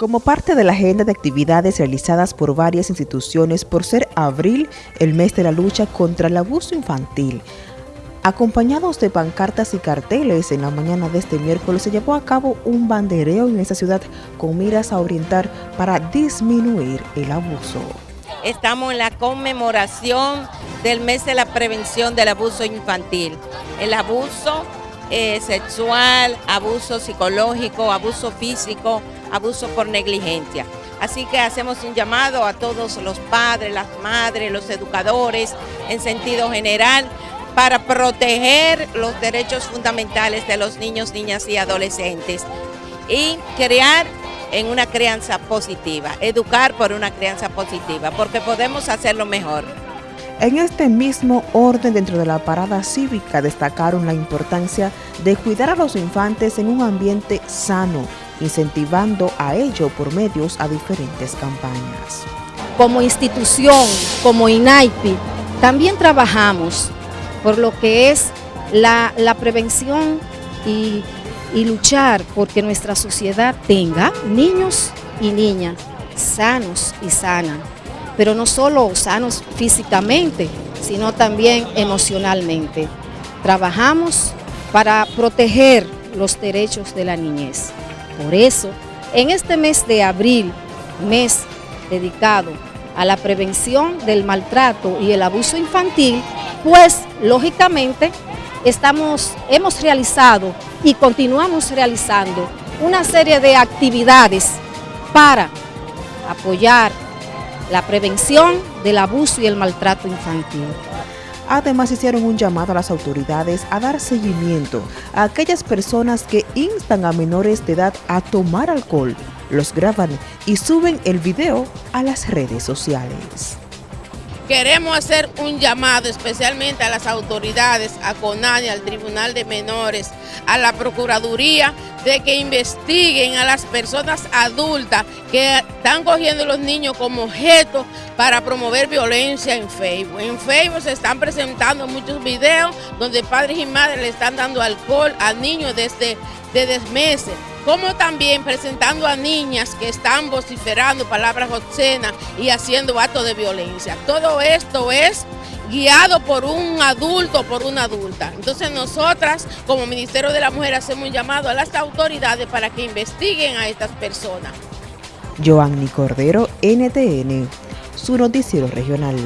Como parte de la agenda de actividades realizadas por varias instituciones por ser abril el mes de la lucha contra el abuso infantil, acompañados de pancartas y carteles en la mañana de este miércoles se llevó a cabo un bandereo en esta ciudad con miras a orientar para disminuir el abuso. Estamos en la conmemoración del mes de la prevención del abuso infantil. El abuso eh, sexual, abuso psicológico, abuso físico, abuso por negligencia. Así que hacemos un llamado a todos los padres, las madres, los educadores, en sentido general, para proteger los derechos fundamentales de los niños, niñas y adolescentes y crear en una crianza positiva, educar por una crianza positiva, porque podemos hacerlo mejor. En este mismo orden dentro de la parada cívica destacaron la importancia de cuidar a los infantes en un ambiente sano, incentivando a ello por medios a diferentes campañas. Como institución, como INAIPI, también trabajamos por lo que es la, prevención y, y luchar porque nuestra sociedad tenga niños y niñas sanos y sanas pero no solo sanos físicamente, sino también emocionalmente. Trabajamos para proteger los derechos de la niñez. Por eso, en este mes de abril, mes dedicado a la prevención del maltrato y el abuso infantil, pues lógicamente estamos, hemos realizado y continuamos realizando una serie de actividades para apoyar la prevención del abuso y el maltrato infantil. Además hicieron un llamado a las autoridades a dar seguimiento a aquellas personas que instan a menores de edad a tomar alcohol, los graban y suben el video a las redes sociales. Queremos hacer un llamado especialmente a las autoridades, a CONANI, al Tribunal de Menores, a la Procuraduría, de que investiguen a las personas adultas que están cogiendo los niños como objeto para promover violencia en Facebook. En Facebook se están presentando muchos videos donde padres y madres le están dando alcohol a niños desde, desde meses como también presentando a niñas que están vociferando palabras obscenas y haciendo actos de violencia. Todo esto es guiado por un adulto o por una adulta. Entonces nosotras como Ministerio de la Mujer hacemos un llamado a las autoridades para que investiguen a estas personas. Joanny Cordero, NTN, su noticiero regional.